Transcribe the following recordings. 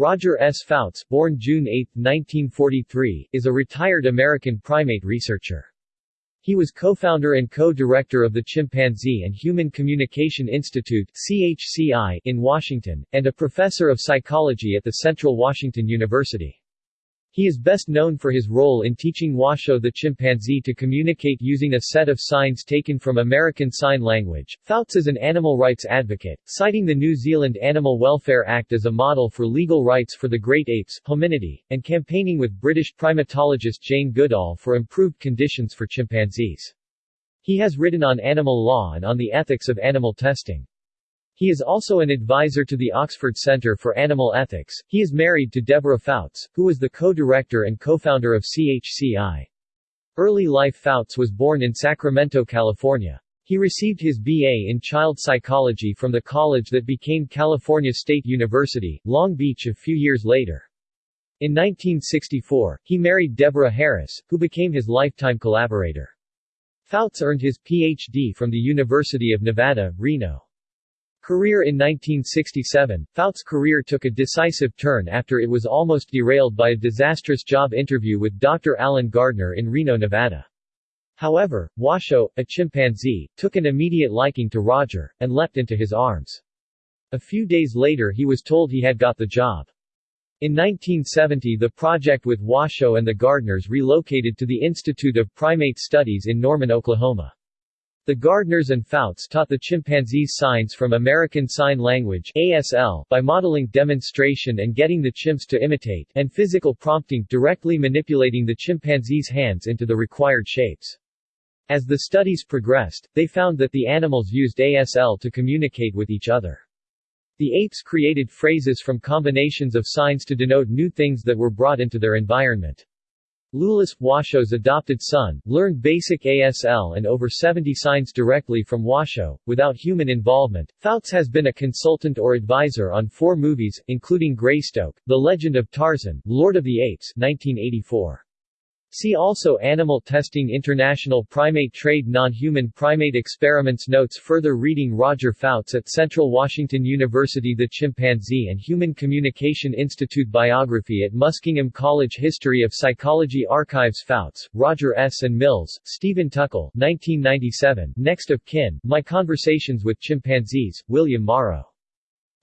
Roger S. Fouts, born June 8, 1943, is a retired American primate researcher. He was co-founder and co-director of the Chimpanzee and Human Communication Institute CHCI in Washington, and a professor of psychology at the Central Washington University. He is best known for his role in teaching Washoe the chimpanzee to communicate using a set of signs taken from American Sign Language. Fouts is an animal rights advocate, citing the New Zealand Animal Welfare Act as a model for legal rights for the great apes, hominidae, and campaigning with British primatologist Jane Goodall for improved conditions for chimpanzees. He has written on animal law and on the ethics of animal testing. He is also an advisor to the Oxford Center for Animal Ethics. He is married to Deborah Fouts, who was the co-director and co-founder of CHCI. Early life Fouts was born in Sacramento, California. He received his BA in child psychology from the college that became California State University, Long Beach a few years later. In 1964, he married Deborah Harris, who became his lifetime collaborator. Fouts earned his Ph.D. from the University of Nevada, Reno. Career In 1967, Fouts' career took a decisive turn after it was almost derailed by a disastrous job interview with Dr. Allen Gardner in Reno, Nevada. However, Washoe, a chimpanzee, took an immediate liking to Roger, and leapt into his arms. A few days later he was told he had got the job. In 1970 the project with Washoe and the Gardners relocated to the Institute of Primate Studies in Norman, Oklahoma. The Gardners and Fouts taught the chimpanzees signs from American Sign Language ASL by modeling demonstration and getting the chimps to imitate, and physical prompting, directly manipulating the chimpanzees' hands into the required shapes. As the studies progressed, they found that the animals used ASL to communicate with each other. The apes created phrases from combinations of signs to denote new things that were brought into their environment. Loulis, Washoe's adopted son, learned basic ASL and over 70 signs directly from Washoe, without human involvement. Fouts has been a consultant or advisor on four movies, including Greystoke, The Legend of Tarzan, Lord of the Apes 1984. See also Animal Testing International Primate Trade Non-Human Primate Experiments Notes Further reading Roger Fouts at Central Washington University The Chimpanzee and Human Communication Institute Biography at Muskingum College History of Psychology Archives Fouts, Roger S. and Mills, Stephen Tukel 1997, Next of Kin, My Conversations with Chimpanzees, William Morrow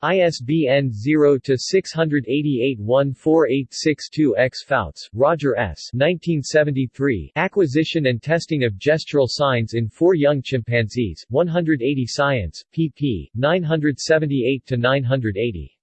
ISBN 0-688-14862-X Fouts, Roger S. 1973, Acquisition and Testing of Gestural Signs in Four Young Chimpanzees, 180 Science, pp. 978-980.